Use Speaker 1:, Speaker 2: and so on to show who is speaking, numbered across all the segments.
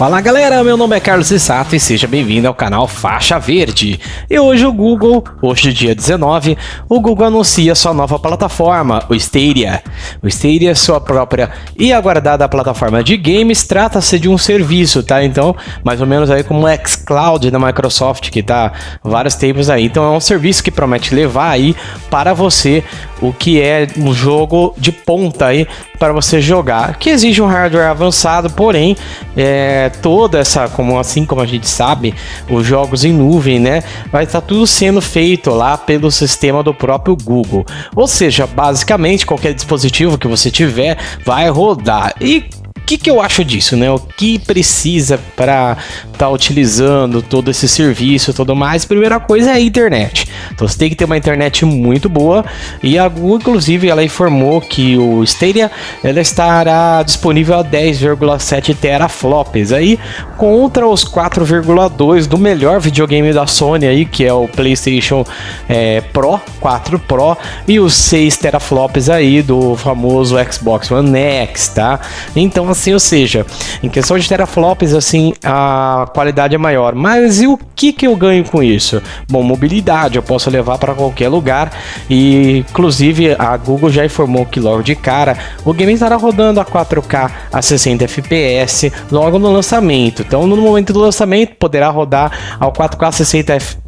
Speaker 1: Fala galera, meu nome é Carlos Sato e seja bem-vindo ao canal Faixa Verde. E hoje o Google, hoje dia 19, o Google anuncia sua nova plataforma, o Stadia. O Stadia é sua própria e aguardada plataforma de games, trata-se de um serviço, tá? Então, mais ou menos aí como o xCloud da Microsoft, que tá vários tempos aí. Então é um serviço que promete levar aí para você o que é um jogo de ponta aí para você jogar, que exige um hardware avançado, porém, é, toda essa, como assim como a gente sabe, os jogos em nuvem, né, vai estar tá tudo sendo feito lá pelo sistema do próprio Google. Ou seja, basicamente qualquer dispositivo que você tiver vai rodar. E que, que eu acho disso, né? O que precisa para estar tá utilizando todo esse serviço tudo mais? Primeira coisa é a internet. Então você tem que ter uma internet muito boa e a Google, inclusive, ela informou que o Stadia ela estará disponível a 10,7 teraflops aí contra os 4,2 do melhor videogame da Sony aí, que é o PlayStation é, Pro 4 Pro e os 6 teraflops aí do famoso Xbox One X, tá? Então assim, ou seja, em questão de teraflops, assim, a qualidade é maior. Mas e o que, que eu ganho com isso? Bom, mobilidade, eu posso levar para qualquer lugar e, inclusive, a Google já informou que logo de cara o game estará rodando a 4K a 60 FPS logo no lançamento. Então, no momento do lançamento, poderá rodar ao 4K a 60 FPS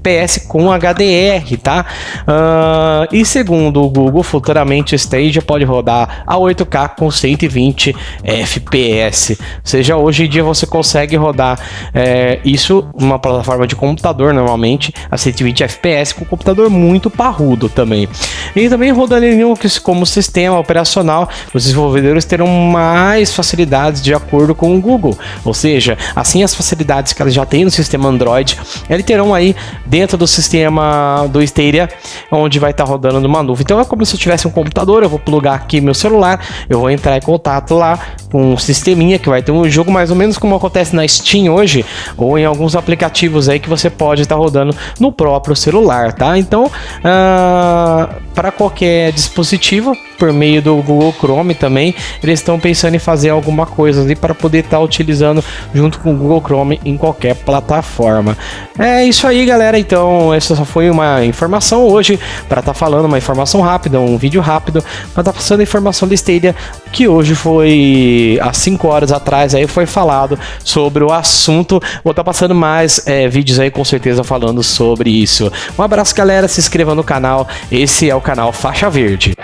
Speaker 1: com HDR, tá? Uh, e segundo o Google, futuramente o Stadia pode rodar a 8K com 120 FPS. FPS. Ou seja, hoje em dia você consegue rodar é, isso numa plataforma de computador, normalmente, a 120 FPS, com um computador muito parrudo também. E também rodando em Linux como sistema operacional, os desenvolvedores terão mais facilidades de acordo com o Google. Ou seja, assim as facilidades que eles já têm no sistema Android, eles terão aí dentro do sistema do Stadia, onde vai estar rodando numa nuvem. Então é como se eu tivesse um computador, eu vou plugar aqui meu celular, eu vou entrar em contato lá com o sisteminha que vai ter um jogo mais ou menos como acontece na Steam hoje, ou em alguns aplicativos aí que você pode estar rodando no próprio celular, tá? Então, uh, para qualquer dispositivo, por meio do Google Chrome também, eles estão pensando em fazer alguma coisa ali para poder estar utilizando junto com o Google Chrome em qualquer plataforma. É isso aí, galera. Então, essa só foi uma informação hoje para estar tá falando, uma informação rápida, um vídeo rápido para estar tá passando a informação da Stadia que hoje foi há 5 horas atrás aí foi falado sobre o assunto. Vou estar tá passando mais é, vídeos aí com certeza falando sobre isso. Um abraço, galera. Se inscreva no canal. Esse é o canal Faixa Verde.